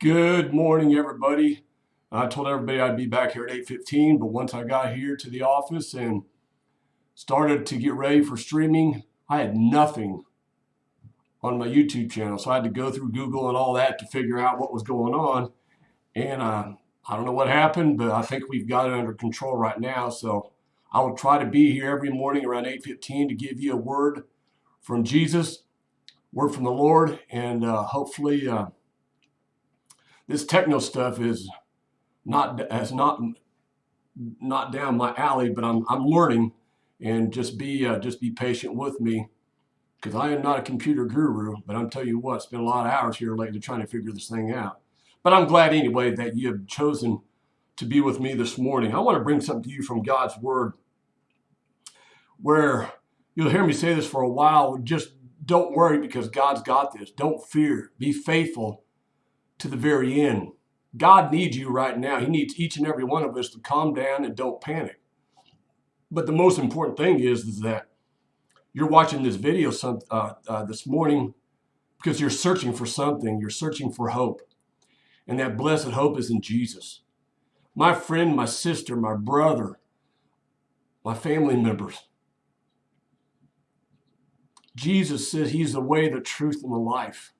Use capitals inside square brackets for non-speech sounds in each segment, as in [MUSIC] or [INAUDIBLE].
Good morning, everybody. I told everybody I'd be back here at 8:15, but once I got here to the office and started to get ready for streaming, I had nothing on my YouTube channel. So I had to go through Google and all that to figure out what was going on. And uh, I don't know what happened, but I think we've got it under control right now. So I will try to be here every morning around 8:15 to give you a word from Jesus, word from the Lord, and uh, hopefully. Uh, this techno stuff is not has not not down my alley, but I'm I'm learning, and just be uh, just be patient with me, because I am not a computer guru. But I'm tell you what, spent a lot of hours here lately trying to figure this thing out. But I'm glad anyway that you have chosen to be with me this morning. I want to bring something to you from God's Word, where you'll hear me say this for a while. Just don't worry because God's got this. Don't fear. Be faithful to the very end. God needs you right now. He needs each and every one of us to calm down and don't panic. But the most important thing is, is that you're watching this video some, uh, uh, this morning because you're searching for something. You're searching for hope. And that blessed hope is in Jesus. My friend, my sister, my brother, my family members. Jesus says he's the way, the truth, and the life.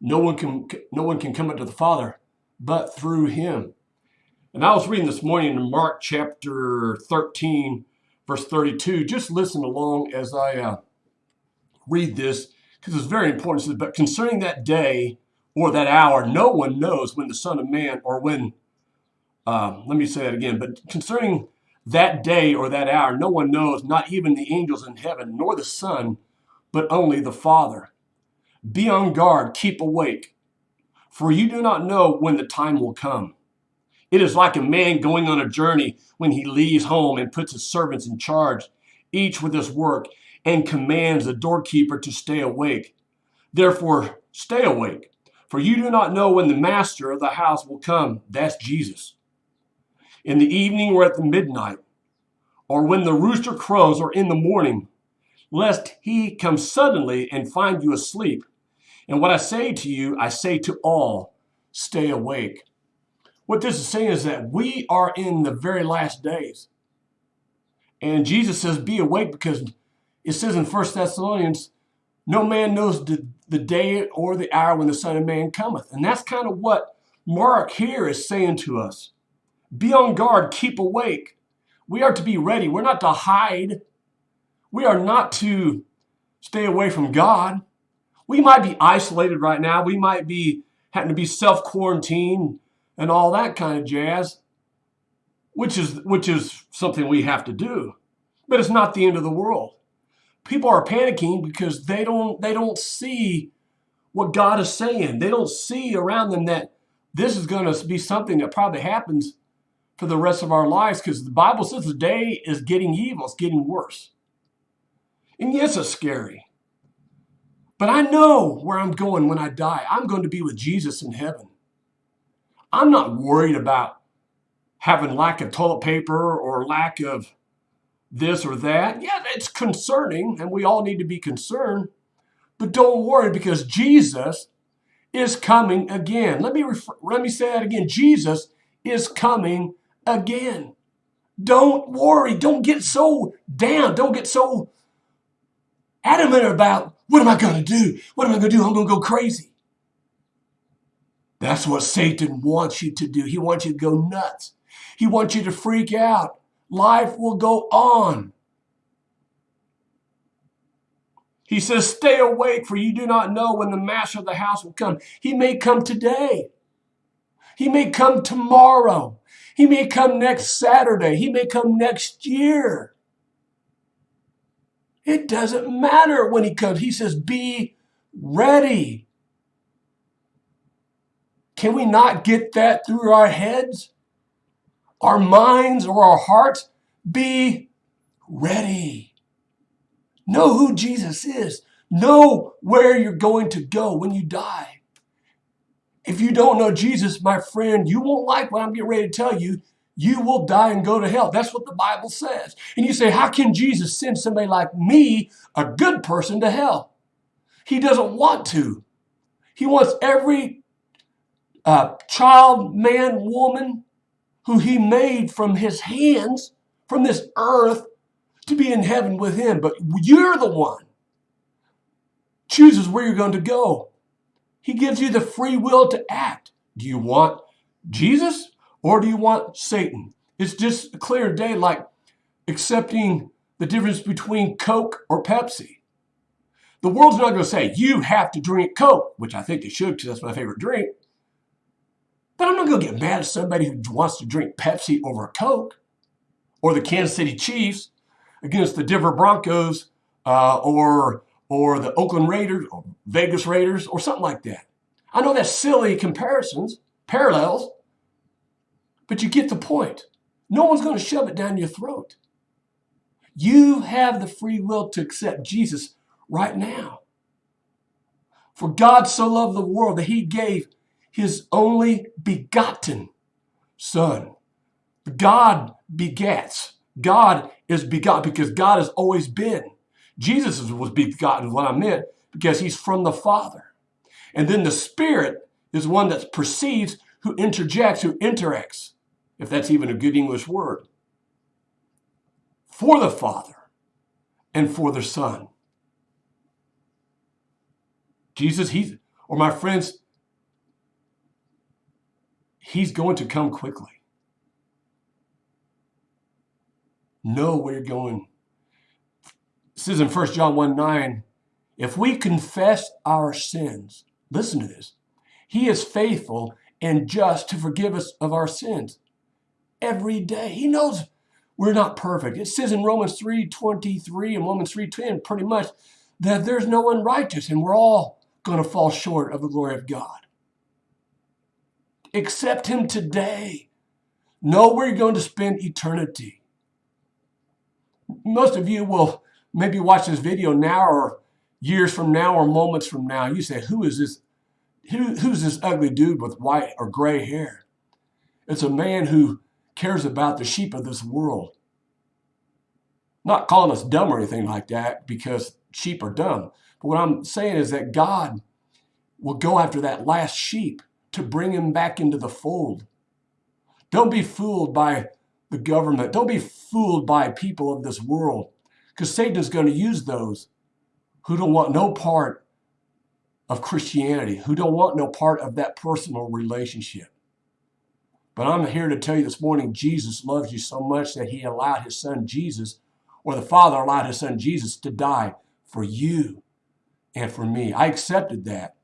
No one can no one can come unto the Father but through him. And I was reading this morning in Mark chapter 13, verse 32. Just listen along as I uh, read this because it's very important. It says, but concerning that day or that hour, no one knows when the Son of Man or when, uh, let me say that again, but concerning that day or that hour, no one knows, not even the angels in heaven, nor the Son, but only the Father. Be on guard, keep awake, for you do not know when the time will come. It is like a man going on a journey when he leaves home and puts his servants in charge, each with his work, and commands the doorkeeper to stay awake. Therefore, stay awake, for you do not know when the master of the house will come. That's Jesus. In the evening or at the midnight, or when the rooster crows or in the morning, lest he come suddenly and find you asleep. And what I say to you, I say to all, stay awake. What this is saying is that we are in the very last days. And Jesus says, be awake because it says in First Thessalonians, no man knows the, the day or the hour when the Son of Man cometh. And that's kind of what Mark here is saying to us. Be on guard, keep awake. We are to be ready. We're not to hide. We are not to stay away from God. We might be isolated right now. We might be having to be self-quarantined and all that kind of jazz, which is which is something we have to do. But it's not the end of the world. People are panicking because they don't they don't see what God is saying. They don't see around them that this is going to be something that probably happens for the rest of our lives because the Bible says the day is getting evil, it's getting worse. And yes, it's scary. But I know where I'm going when I die. I'm going to be with Jesus in heaven. I'm not worried about having lack of toilet paper or lack of this or that. Yeah, it's concerning, and we all need to be concerned. But don't worry because Jesus is coming again. Let me let me say that again. Jesus is coming again. Don't worry. Don't get so down. Don't get so adamant about what am I going to do? What am I going to do? I'm going to go crazy. That's what Satan wants you to do. He wants you to go nuts. He wants you to freak out. Life will go on. He says, Stay awake, for you do not know when the master of the house will come. He may come today. He may come tomorrow. He may come next Saturday. He may come next year. It doesn't matter when he comes. He says, be ready. Can we not get that through our heads, our minds, or our hearts? Be ready. Know who Jesus is. Know where you're going to go when you die. If you don't know Jesus, my friend, you won't like what I'm getting ready to tell you you will die and go to hell. That's what the Bible says. And you say, how can Jesus send somebody like me, a good person, to hell? He doesn't want to. He wants every uh, child, man, woman, who he made from his hands, from this earth, to be in heaven with him. But you're the one chooses where you're going to go. He gives you the free will to act. Do you want Jesus or do you want Satan? It's just a clear day like accepting the difference between Coke or Pepsi. The world's not going to say, you have to drink Coke, which I think they should because that's my favorite drink. But I'm not going to get mad at somebody who wants to drink Pepsi over Coke or the Kansas City Chiefs against the Denver Broncos uh, or, or the Oakland Raiders or Vegas Raiders or something like that. I know that's silly comparisons, parallels, but you get the point. No one's going to shove it down your throat. You have the free will to accept Jesus right now. For God so loved the world that he gave his only begotten son. God begets. God is begotten because God has always been. Jesus was begotten, what I meant, because he's from the Father. And then the Spirit is one that proceeds, who interjects, who interacts, if that's even a good English word, for the Father and for the Son. Jesus, he's, or my friends, he's going to come quickly. Know where you're going. This is in 1 John 1 9, if we confess our sins, listen to this, he is faithful and just to forgive us of our sins every day. He knows we're not perfect. It says in Romans 3 23 and Romans 3 10 pretty much that there's no one righteous and we're all going to fall short of the glory of God. Accept Him today. Know where you're going to spend eternity. Most of you will maybe watch this video now or years from now or moments from now. You say, Who is this? Who, who's this ugly dude with white or gray hair? It's a man who cares about the sheep of this world. Not calling us dumb or anything like that because sheep are dumb. But what I'm saying is that God will go after that last sheep to bring him back into the fold. Don't be fooled by the government. Don't be fooled by people of this world because Satan is going to use those who don't want no part of Christianity, who don't want no part of that personal relationship. But I'm here to tell you this morning Jesus loves you so much that he allowed his son Jesus, or the Father allowed his son Jesus to die for you and for me. I accepted that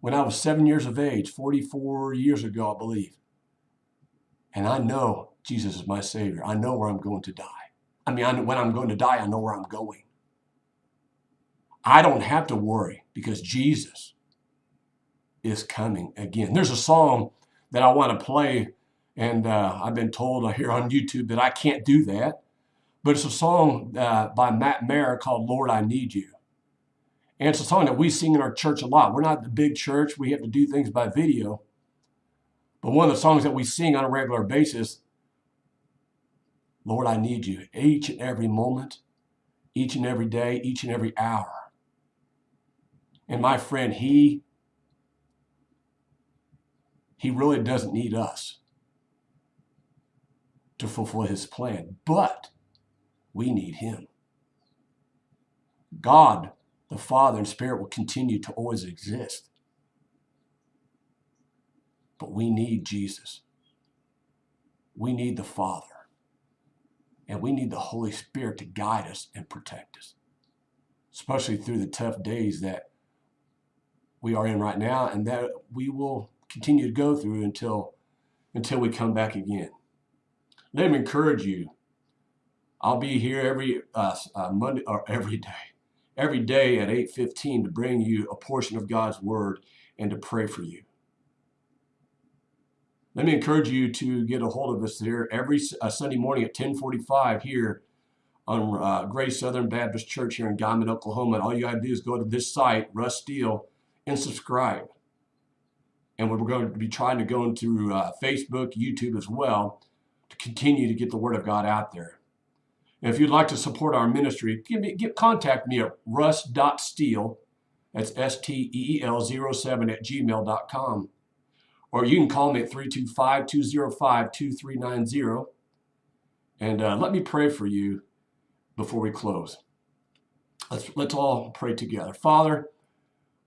when I was seven years of age, 44 years ago, I believe. And I know Jesus is my Savior. I know where I'm going to die. I mean, I, when I'm going to die, I know where I'm going. I don't have to worry because Jesus is coming again. There's a song that I want to play, and uh, I've been told here on YouTube that I can't do that. But it's a song uh, by Matt Maher called Lord, I Need You. And it's a song that we sing in our church a lot. We're not the big church, we have to do things by video. But one of the songs that we sing on a regular basis, Lord, I need you each and every moment, each and every day, each and every hour. And my friend, he he really doesn't need us to fulfill his plan, but we need him. God the Father and Spirit will continue to always exist. But we need Jesus. We need the Father. And we need the Holy Spirit to guide us and protect us, especially through the tough days that we are in right now and that we will continue to go through until, until we come back again. Let me encourage you. I'll be here every uh, uh, Monday or [LAUGHS] every day every day at 8:15 to bring you a portion of God's word and to pray for you. Let me encourage you to get a hold of us here every uh, Sunday morning at 10:45 here on uh, Southern Baptist Church here in Guymon, Oklahoma. And all you got to do is go to this site, Russ Steele, and subscribe. And we're going to be trying to go into uh, Facebook, YouTube as well to continue to get the Word of God out there. If you'd like to support our ministry, give me, contact me at russ.steele, that's S-T-E-E-L 07 at gmail.com. or you can call me at 325 205 2390 and uh, let me pray for you before we close. Let's, let's all pray together. Father,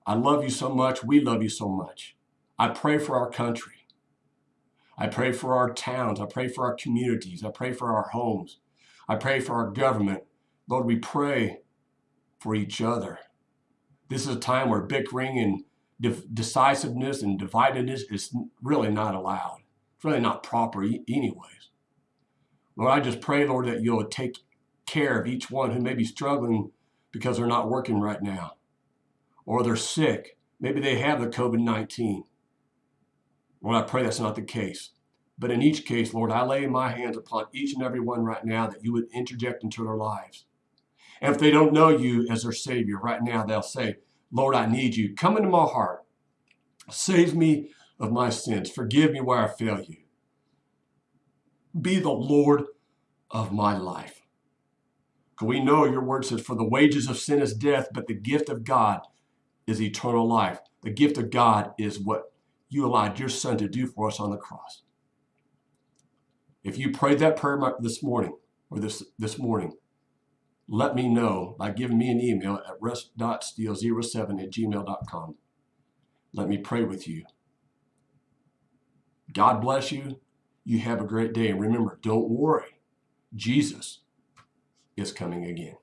I love you so much. We love you so much. I pray for our country. I pray for our towns. I pray for our communities. I pray for our homes. I pray for our government. Lord, we pray for each other. This is a time where bickering and de- decisiveness and dividedness is really not allowed. It's really not proper, e- anyways. Lord, I just pray, Lord, that you'll take care of each one who may be struggling because they're not working right now or they're sick. Maybe they have the COVID 19. Lord, I pray that's not the case. But in each case, Lord, I lay my hands upon each and every one right now that you would interject into their lives. And if they don't know you as their Savior right now, they'll say, Lord, I need you. Come into my heart. Save me of my sins. Forgive me where I fail you. Be the Lord of my life. We know your word says, For the wages of sin is death, but the gift of God is eternal life. The gift of God is what you allowed your son to do for us on the cross. If you prayed that prayer this morning or this, this morning, let me know by giving me an email at russ.steele07 at gmail.com. Let me pray with you. God bless you. You have a great day. And remember, don't worry. Jesus is coming again.